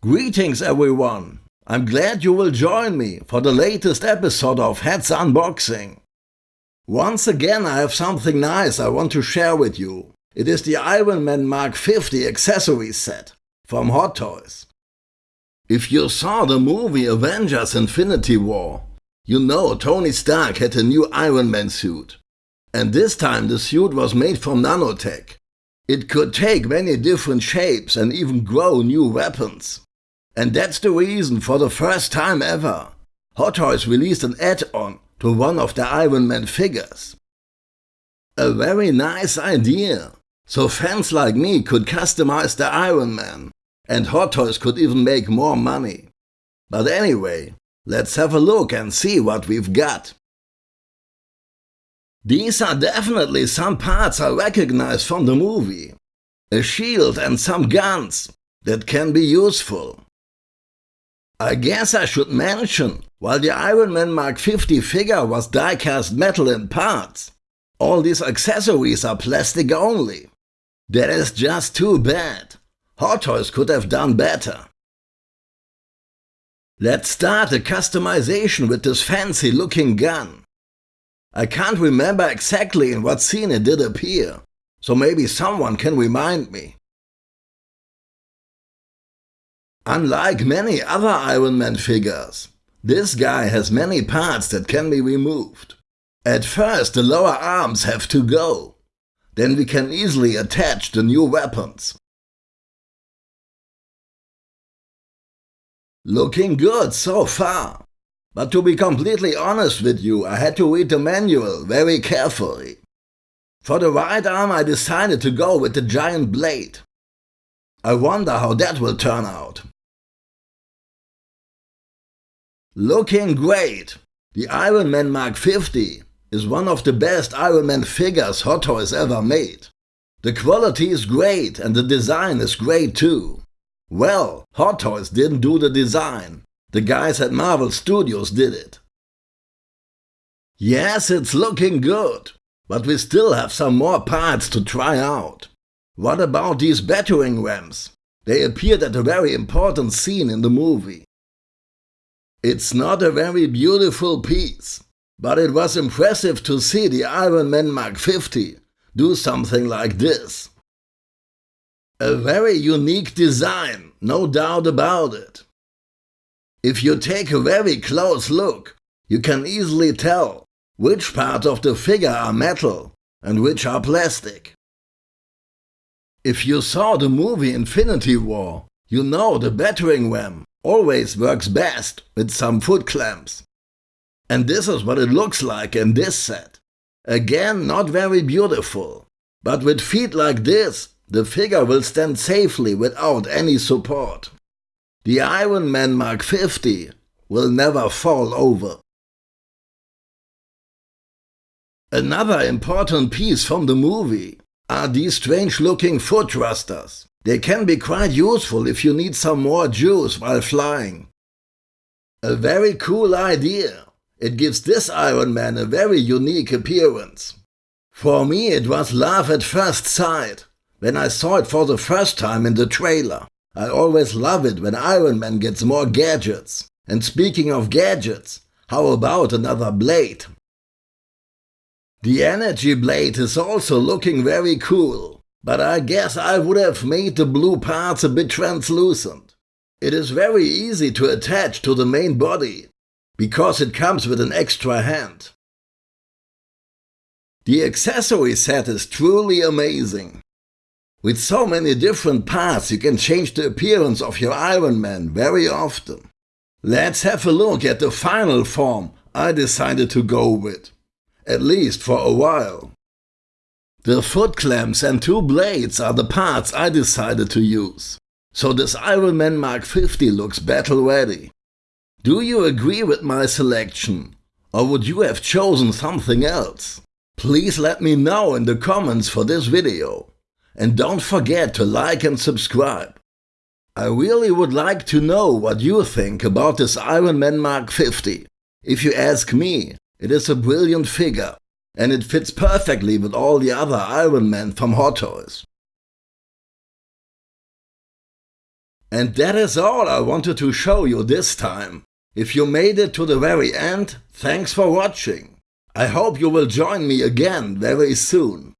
Greetings everyone! I'm glad you will join me for the latest episode of Heads Unboxing. Once again I have something nice I want to share with you. It is the Iron Man Mark 50 accessory set from Hot Toys. If you saw the movie Avengers Infinity War, you know Tony Stark had a new Iron Man suit. And this time the suit was made from nanotech. It could take many different shapes and even grow new weapons. And that's the reason for the first time ever, Hot Toys released an add-on to one of the Iron Man figures. A very nice idea, so fans like me could customize the Iron Man, and Hot Toys could even make more money. But anyway, let's have a look and see what we've got. These are definitely some parts I recognize from the movie. A shield and some guns that can be useful. I guess I should mention, while the Iron Man Mark 50 figure was die-cast metal in parts, all these accessories are plastic only. That is just too bad. Hot Toys could have done better. Let's start the customization with this fancy looking gun. I can't remember exactly in what scene it did appear, so maybe someone can remind me. Unlike many other Iron Man figures, this guy has many parts that can be removed. At first the lower arms have to go, then we can easily attach the new weapons. Looking good so far. But to be completely honest with you, I had to read the manual very carefully. For the right arm I decided to go with the giant blade. I wonder how that will turn out. Looking great! The Iron Man Mark 50 is one of the best Iron Man figures Hot Toys ever made. The quality is great and the design is great too. Well, Hot Toys didn't do the design, the guys at Marvel Studios did it. Yes, it's looking good, but we still have some more parts to try out. What about these battering rams? They appeared at a very important scene in the movie. It's not a very beautiful piece, but it was impressive to see the Iron Man Mark 50 do something like this. A very unique design, no doubt about it. If you take a very close look, you can easily tell which parts of the figure are metal and which are plastic. If you saw the movie Infinity War, you know the battering ram always works best with some foot clamps. And this is what it looks like in this set. Again, not very beautiful, but with feet like this, the figure will stand safely without any support. The Iron Man Mark 50 will never fall over. Another important piece from the movie are these strange looking foot thrusters. They can be quite useful if you need some more juice while flying. A very cool idea. It gives this Iron Man a very unique appearance. For me it was love at first sight, when I saw it for the first time in the trailer. I always love it when Iron Man gets more gadgets. And speaking of gadgets, how about another blade? The energy blade is also looking very cool, but I guess I would have made the blue parts a bit translucent. It is very easy to attach to the main body, because it comes with an extra hand. The accessory set is truly amazing. With so many different parts you can change the appearance of your Iron Man very often. Let's have a look at the final form I decided to go with, at least for a while. The foot clamps and two blades are the parts I decided to use, so this Iron Man Mark 50 looks battle ready. Do you agree with my selection, or would you have chosen something else? Please let me know in the comments for this video. And don't forget to like and subscribe. I really would like to know what you think about this Iron Man Mark 50. If you ask me, it is a brilliant figure, and it fits perfectly with all the other Iron Men from Hot Toys. And that is all I wanted to show you this time. If you made it to the very end, thanks for watching. I hope you will join me again very soon.